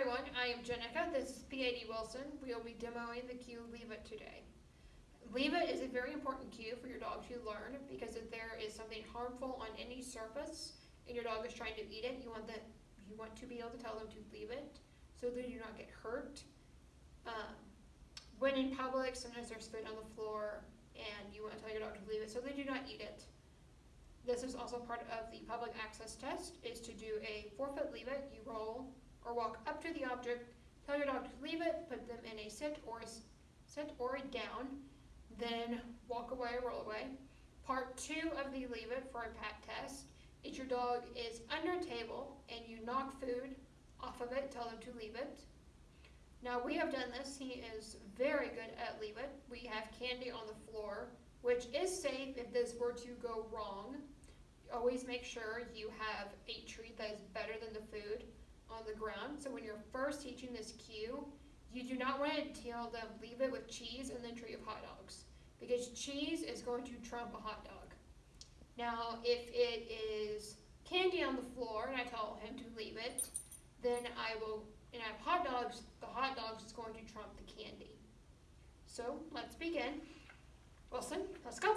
everyone, I am Jenica, this is PAD Wilson. We will be demoing the cue Leave It today. Leave It is a very important cue for your dog to learn because if there is something harmful on any surface and your dog is trying to eat it, you want that you want to be able to tell them to leave it so they do not get hurt. Um, when in public, sometimes there's food on the floor and you want to tell your dog to leave it so they do not eat it. This is also part of the public access test, is to do a four-foot leave it. You roll or walk up to the object, tell your dog to leave it, put them in a sit or a sit or down, then walk away or roll away. Part two of the leave it for a pat test is your dog is under a table and you knock food off of it, tell them to leave it. Now we have done this, he is very good at leave it. We have candy on the floor, which is safe if this were to go wrong. Always make sure you have a treat that is better than the food on the ground. So when you're first teaching this cue, you do not want to tell them leave it with cheese and then treat with hot dogs because cheese is going to trump a hot dog. Now, if it is candy on the floor and I tell him to leave it, then I will, and I have hot dogs, the hot dogs is going to trump the candy. So let's begin. Wilson, let's go.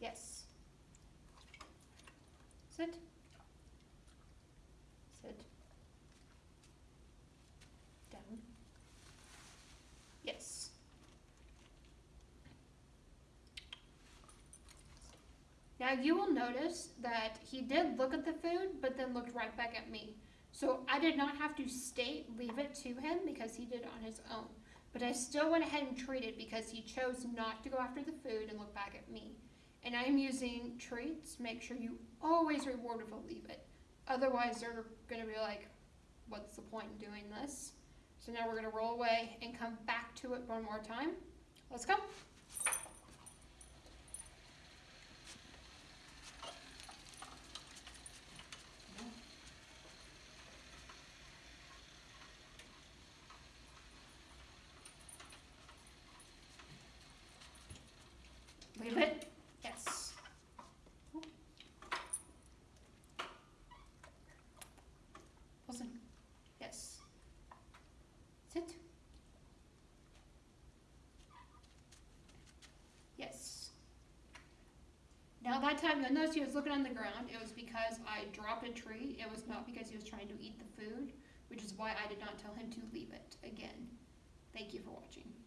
Yes. Sit. Sit. Down. Yes. Now you will notice that he did look at the food, but then looked right back at me. So I did not have to state leave it to him because he did on his own. But I still went ahead and treated because he chose not to go after the food and look back at me. And I am using treats. Make sure you always reward with a leave it. Otherwise, they're going to be like, what's the point in doing this? So now we're going to roll away and come back to it one more time. Let's go. Leave it. Yes. Wilson. Yes. Sit. Yes. Now that time, you'll notice he was looking on the ground. It was because I dropped a tree. It was not because he was trying to eat the food, which is why I did not tell him to leave it again. Thank you for watching.